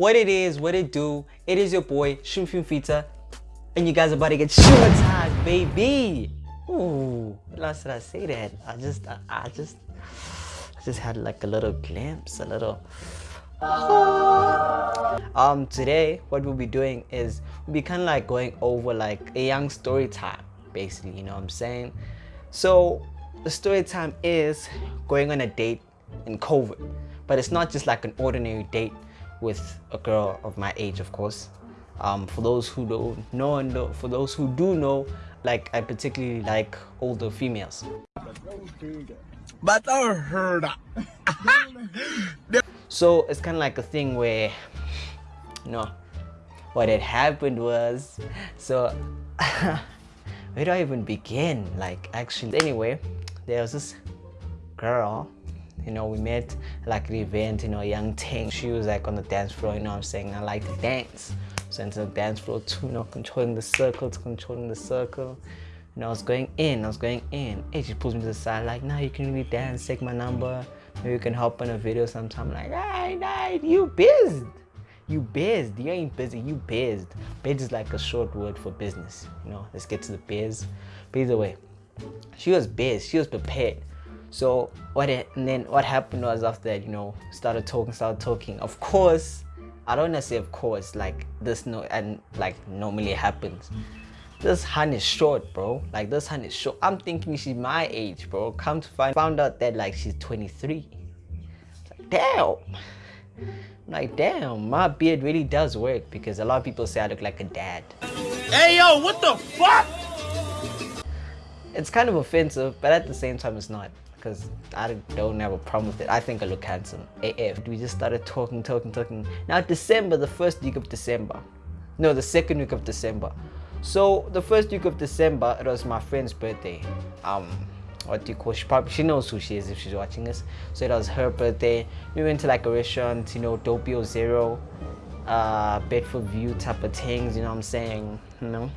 what it is, what it do. It is your boy, Shumfim Fita, and you guys are about to get showtime, baby. Ooh, last did I say that? I just, I, I just, I just had like a little glimpse, a little. um, today what we'll be doing is we'll be kind of like going over like a young story time, basically. You know what I'm saying? So the story time is going on a date in COVID, but it's not just like an ordinary date with a girl of my age, of course. Um, for those who don't know and for those who do know, like I particularly like older females. But I heard that. So it's kind of like a thing where, you know, what had happened was, so where do I even begin? Like actually, anyway, there was this girl you know we met like an event you know young thing. She was like on the dance floor you know i'm saying? I like to dance. So into the dance floor too you know controlling the circle controlling the circle. You know i was going in i was going in. And she pulls me to the side like now nah, you can really dance take my number. Maybe you can help in a video sometime. Like hey, hey you busy you biz you ain't busy. You biz biz is like a short word for business you know? Let's get to the biz. But either way she was biz. She was prepared so what it, and then what happened was after that, you know, started talking, started talking. Of course, I don't want to say of course, like this no and like normally happens. This hand is short, bro. Like this hand is short. I'm thinking she's my age, bro. Come to find found out that like she's 23. Like, damn. like damn, my beard really does work because a lot of people say I look like a dad. Hey yo, what the fuck? It's kind of offensive, but at the same time it's not because I don't have a problem with it. I think I look handsome. AF. We just started talking, talking, talking. Now December, the first week of December. No, the second week of December. So the first week of December, it was my friend's birthday. Um, what do you call? She probably she knows who she is if she's watching this. So it was her birthday. We went to like a restaurant, you know, Doppio Zero, uh, Bedfordview type of things. You know what I'm saying? You know,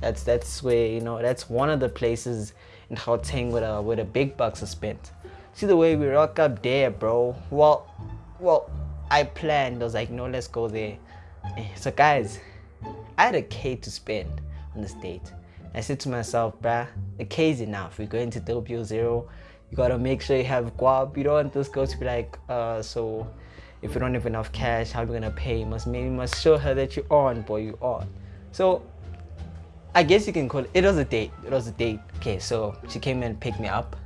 that's that's where you know that's one of the places in Gauteng with a with a big bucks are spent. See the way we rock up there, bro. Well, well, I planned. I was like, no, let's go there. Eh, so guys, I had a K to spend on this date. I said to myself, bruh, a K is enough. We're going to Doppio Zero. You gotta make sure you have guap. You don't want this girl to be like, uh, so if you don't have enough cash, how are we gonna pay? You must maybe must show her that you're on, boy, you on. So I guess you can call it, it was a date. It was a date. Okay, so she came and picked me up.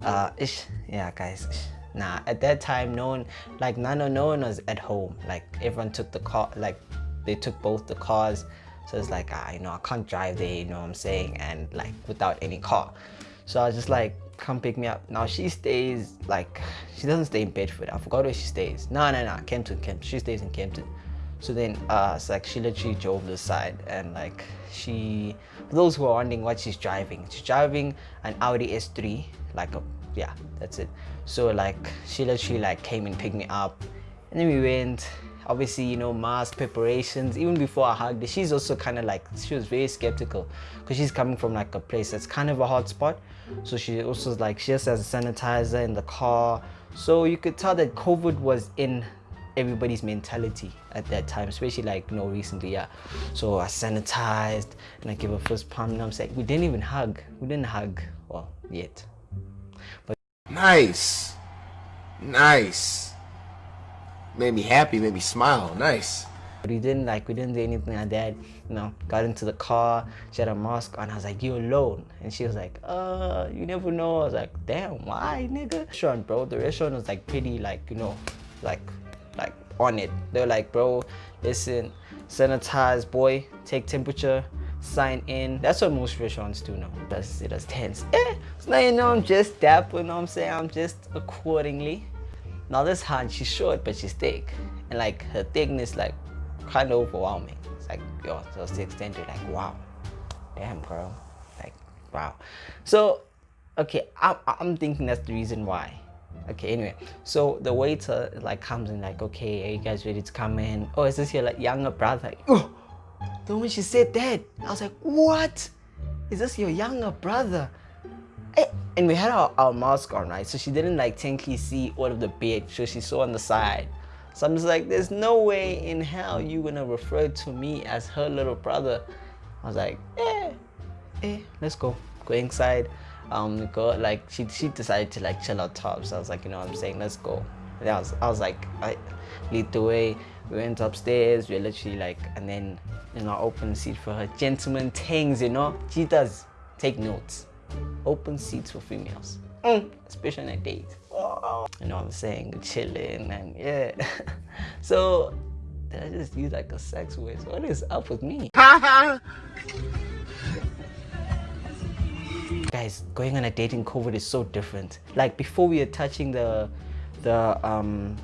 Uh, ish, yeah, guys. Ish. Nah, at that time, no one, like, none, no one was at home. Like, everyone took the car, like, they took both the cars. So it's like, ah, you know, I can't drive there, you know what I'm saying? And like, without any car. So I was just like, come pick me up. Now she stays, like, she doesn't stay in Bedford. I forgot where she stays. No, no, no, Kempton, Kempton. She stays in Kempton. So then uh, it's like she literally drove the side and like she, for those who are wondering what she's driving, she's driving an Audi S3, like a, yeah, that's it. So like she literally like came and picked me up and then we went, obviously, you know, mask preparations, even before I hugged her, she's also kind of like, she was very skeptical because she's coming from like a place that's kind of a hot spot. So she also like, she just has a sanitizer in the car. So you could tell that COVID was in everybody's mentality at that time, especially like you know recently, yeah. So I sanitized and I gave a first pump and I'm saying we didn't even hug. We didn't hug well yet. But nice. Nice. Made me happy, made me smile. Nice. But we didn't like we didn't do anything like that. You know, got into the car, she had a mask on, I was like, You alone? And she was like, uh, you never know. I was like, damn, why nigga? Restaurant, bro. The restaurant was like pretty like, you know, like like on it. They're like, bro, listen, sanitize, boy, take temperature, sign in. That's what most restaurants do now. That's it as tense. Eh, so now you know I'm just dapper, you know what I'm saying? I'm just accordingly. Now this hand, she's short, but she's thick. And like her thickness, like kind of overwhelming. It's like, yo, to the extent you're like, wow, damn, girl. Like, wow. So, okay, I'm, I'm thinking that's the reason why okay anyway so the waiter like comes in like okay are you guys ready to come in oh is this your like younger brother oh then when she said that i was like what is this your younger brother eh, and we had our, our mask on right so she didn't like technically see all of the beard so she saw on the side So I'm just like, there's no way in hell you gonna refer to me as her little brother. I was like, eh, eh, let's go. Go inside. Um, go like she she decided to like chill out top. So I was like, you know what I'm saying, let's go. And I was I was like, I lead the way. We went upstairs. We are literally like, and then you know, open seat for her. gentlemen things, you know. She does take notes. Open seats for females, mm. especially on a date. Oh. You know what I'm saying? Chilling and yeah. so did I just use like a sex word? What is up with me? Guys, going on a date in COVID is so different. Like before we were touching the the um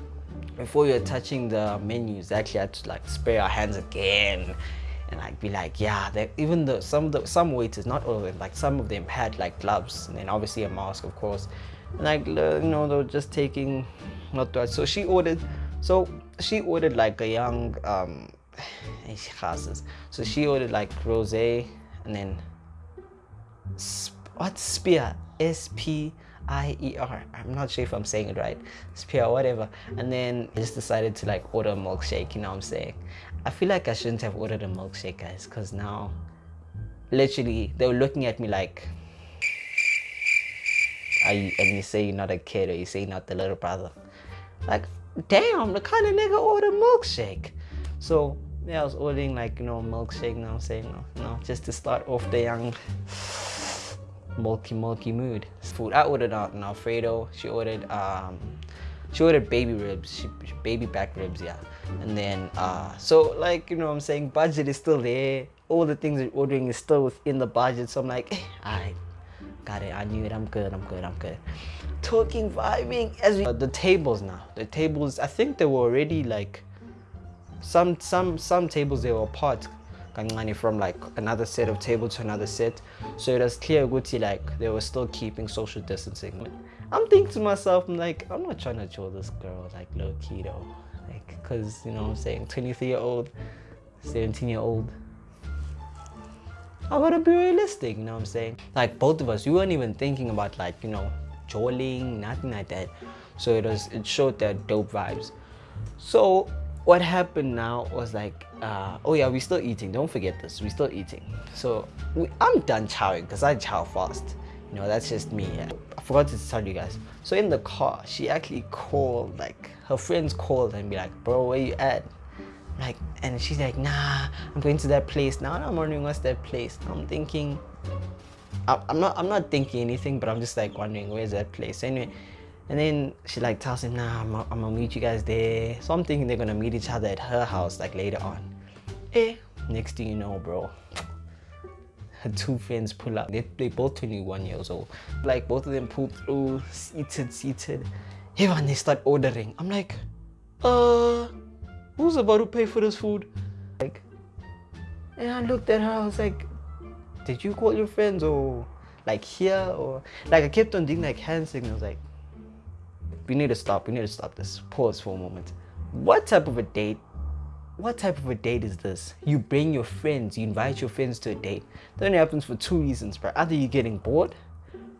before we were touching the menus, actually I had to like spray our hands again and like be like, yeah, that even though some of the some waiters, not all of them, like some of them had like gloves and then obviously a mask, of course. And like you know, they were just taking not that. So she ordered, so she ordered like a young um, so she ordered like rosé and then what Spier S P I E R. I'm not sure if I'm saying it right. Spier, whatever. And then I just decided to like order a milkshake. You know what I'm saying? I feel like I shouldn't have ordered a milkshake, guys, because now, literally, they were looking at me like, you, and you say you're not a kid or you say you're not the little brother. Like, damn, the kind of nigga order milkshake. So, yeah, I was ordering like, you know, milkshake, you know what I'm saying? No, know, just to start off the young milky, milky mood. Food, I ordered uh, an Alfredo. She ordered, um, she ordered baby ribs, she, baby back ribs, yeah. And then uh so like you know what i'm saying? Budget is still there. All the things you're ordering is still within the budget. So i'm like hey, i got it. I knew it. I'm good. I'm good. I'm good. Talking vibing as we, uh, the tables now. The tables i think they were already like some some some tables they were apart from like another set of table to another set. So it was clear Gucci like they were still keeping social distancing. I'm thinking to myself i'm like i'm not trying to chill this girl like low key though because you know I'm saying? 23 year old 17 year old I gotta be realistic you know what I'm saying? Like both of us we weren't even thinking about like you know jolling nothing like that. So it was it showed that dope vibes. So what happened now was like uh, oh yeah we're still eating. Don't forget this. We're still eating. So we, i'm done chowing because i chow fast. You know that's just me. I forgot to tell you guys. So in the car she actually called like her friends called and be like bro where you at? Like and she's like nah i'm going to that place. Now i'm wondering what's that place. I'm thinking i'm not i'm not thinking anything but i'm just like wondering where's that place? Anyway and then she like tells him nah I'm, I'm gonna meet you guys there so i'm thinking they're gonna meet each other at her house like later on eh next thing you know bro her two friends pull up. They, they both 21 years old. Like both of them pull through, seated, seated. Everyone, they start ordering. I'm like, uh, who's about to pay for this food? Like, and I looked at her, I was like, did you call your friends or like here or like I kept on doing like hand signals like we need to stop, we need to stop this. Pause for a moment. What type of a date what type of a date is this? You bring your friends, you invite your friends to a date. That only happens for two reasons, bro. Either you're getting bored,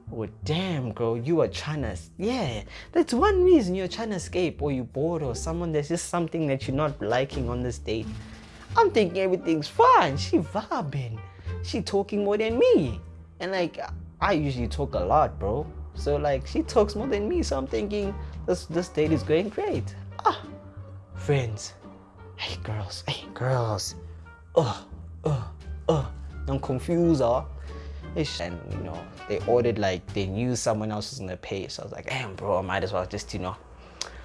or damn, girl, you are trying to, yeah, that's one reason you're trying to escape, or you're bored, or someone, there's just something that you're not liking on this date. I'm thinking everything's fine. She vibing. She talking more than me. And like, I usually talk a lot, bro. So like, she talks more than me. So I'm thinking, this, this date is going great. Ah, friends hey girls, hey girls, oh, oh, oh, I'm confused, huh? And you know, they ordered like they knew someone else was gonna pay, so I was like, damn, bro, I might as well just you know.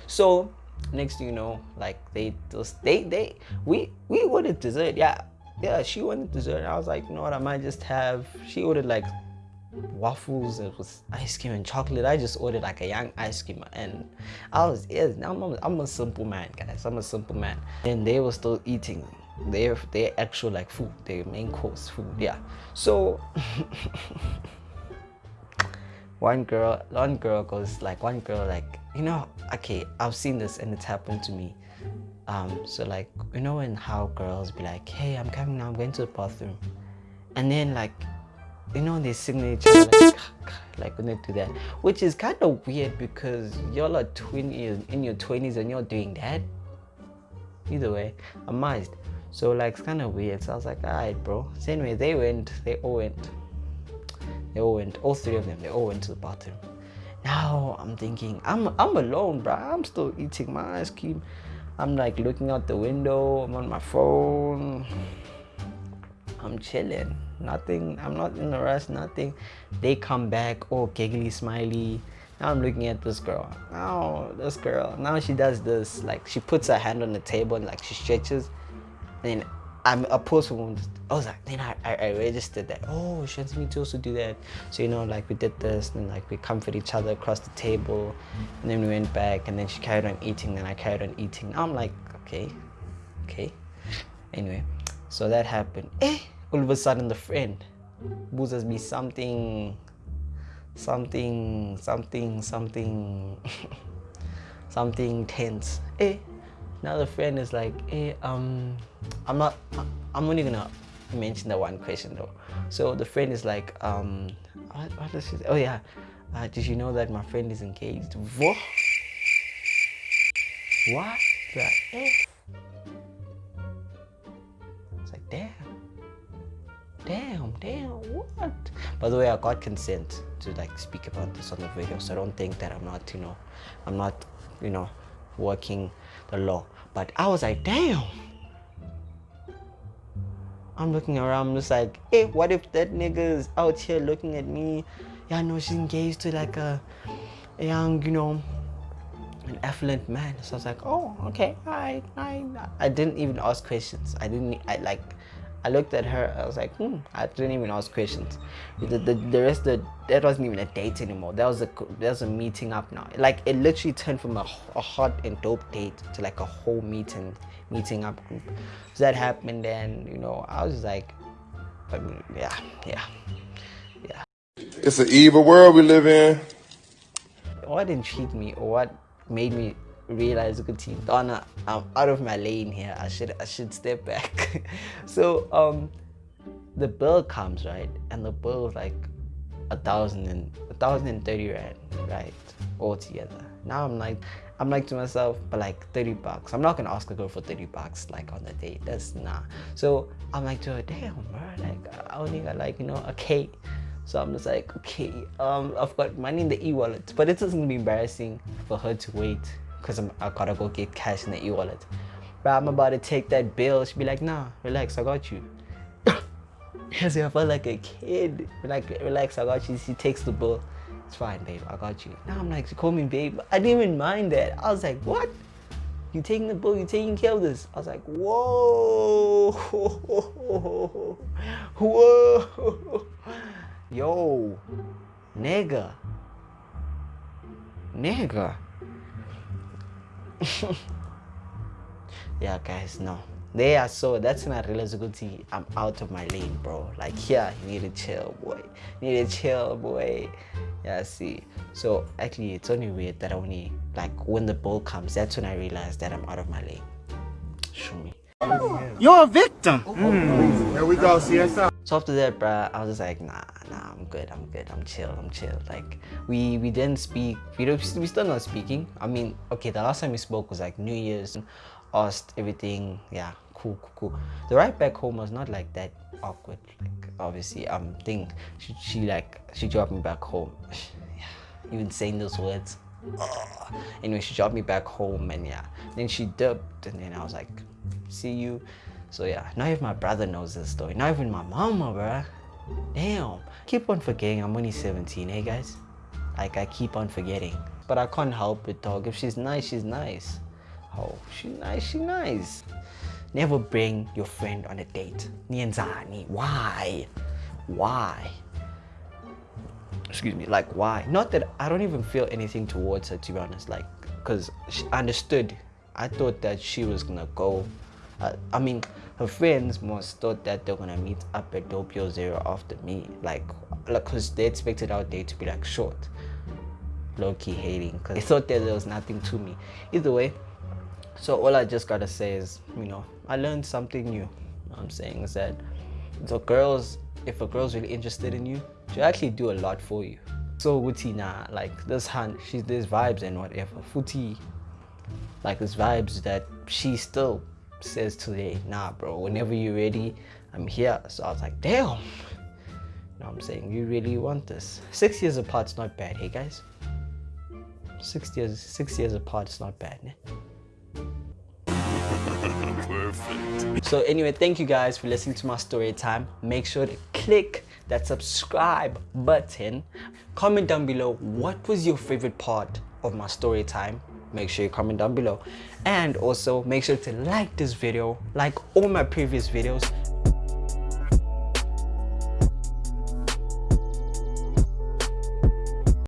So next you know, like they just they they we we ordered dessert, yeah, yeah. She wanted dessert, I was like, you know what, I might just have. She ordered like waffles it was ice cream and chocolate. I just ordered like a young ice cream and i was yeah, I'm, a, I'm a simple man guys. I'm a simple man. And they were still eating. Their their actual like food their main course food yeah. So one girl one girl goes like one girl like you know okay i've seen this and it's happened to me. Um so like you know when how girls be like hey i'm coming now i'm going to the bathroom. And then like you know each other like, like when they do that which is kind of weird because y'all are 20 in your 20s and you're doing that either way, I'm mized. So like it's kind of weird. So I was like, alright, bro. So anyway, they went. They all went. They all went. All three of them. They all went to the bathroom. Now I'm thinking, I'm I'm alone, bro. I'm still eating my ice cream. I'm like looking out the window. I'm on my phone. I'm chilling. Nothing. I'm not in a rush. Nothing. They come back. Oh, giggly, smiley. Now I'm looking at this girl. Now this girl. Now she does this. Like she puts her hand on the table and like she stretches then I'm a person. I was like, then I, I, I, registered that. Oh, she wants me to also do that. So you know, like we did this, and like we comfort each other across the table, and then we went back, and then she carried on eating, and I carried on eating. I'm like, okay, okay. Anyway, so that happened. Eh, all of a sudden the friend boozes me something, something, something, something, something tense. Eh, now the friend is like, eh, um, I'm not, I'm only gonna mention the one question though. So the friend is like, um, what? Oh yeah, uh, did you know that my friend is engaged? What? What the F? By the way, I got consent to like speak about this on the video, so I don't think that I'm not, you know, I'm not, you know, working the law. But I was like, damn. I'm looking around, I'm just like, hey, what if that nigga is out here looking at me? Yeah, I know she's engaged to like a, a young, you know, an affluent man. So I was like, oh, okay, I, I, I didn't even ask questions. I didn't, I like, I looked at her, I was like, hmm, I didn't even ask questions. The, the, the rest, the, that wasn't even a date anymore. That was a, that was a meeting up now. Like, it literally turned from a, a hot and dope date to like a whole meeting, meeting up group. So that happened and, you know, I was like, I mean, yeah, yeah, yeah. It's an evil world we live in. What intrigued me or what made me realize team. Donna I'm out of my lane here. I should I should step back. So um the bill comes right? And the bill like a thousand and a thousand and thirty rand right? All together now I'm like I'm like to myself but like 30 bucks. I'm not gonna ask a girl for 30 bucks like on the date. That's nah so I'm like to her damn bro like I only got like you know a K. So I'm just like, okay, um, I've got money in the e-wallet, but it doesn't be embarrassing for her to wait because I gotta go get cash in the e-wallet. But I'm about to take that bill. She'd be like, nah, relax, I got you. As I felt like a kid. Like, relax, I got you. She takes the bill. It's fine, babe, I got you. Now I'm like, she called me babe. I didn't even mind that. I was like, what? You taking the bill, you taking care of this. I was like, whoa, whoa, yo, nigga, nigga. yeah guys no. They are so that's when i realized guti i'm out of my lane bro. Like yeah you need to chill boy. You need to chill boy. Yeah see. So actually it's only weird that I only like when the ball comes that's when i realized that i'm out of my lane. Show me. You're a victim. Mm. Here we go CSI so after that, bruh, I was just like, nah, nah, I'm good, I'm good, I'm chill, I'm chill. Like, we we didn't speak, we don't, we still not speaking. I mean, okay, the last time we spoke was like New Year's, and asked everything, yeah, cool, cool, cool. The ride back home was not like that awkward. Like, obviously, um, thing, she, she like, she dropped me back home. yeah, even saying those words. Anyway, she dropped me back home and yeah, then she dipped and then I was like, see you. So yeah, not even my brother knows this story. Not even my mama, bruh. Damn. Keep on forgetting I'm only 17, hey guys? Like I keep on forgetting. But I can't help it, dog. If she's nice, she's nice. Oh, she's nice, she's nice. Never bring your friend on a date. Nienzani. Why? Why? Excuse me, like why? Not that I don't even feel anything towards her to be honest, like because she understood. I thought that she was gonna go uh, I mean, her friends must thought that they're gonna meet up at Doppio Zero after me, like, like, cause they expected our day to be like short, low key hating, cause they thought that there was nothing to me. Either way, so all I just gotta say is, you know, I learned something new. I'm saying is that the girls, if a girl's really interested in you, she'll actually do a lot for you. So Wuti nah, like this hunt, she's there's vibes and whatever. Futi, like there's vibes that she still says to the nah bro whenever you're ready i'm here so i was like damn no i'm saying you really want this six years apart's not bad hey guys six years six years apart is not bad né? Perfect. So anyway, thank you guys for listening to my story time. Make sure to click that subscribe button. Comment down below what was your favorite part of my story time. Make sure you comment down below. And also make sure to like this video, like all my previous videos,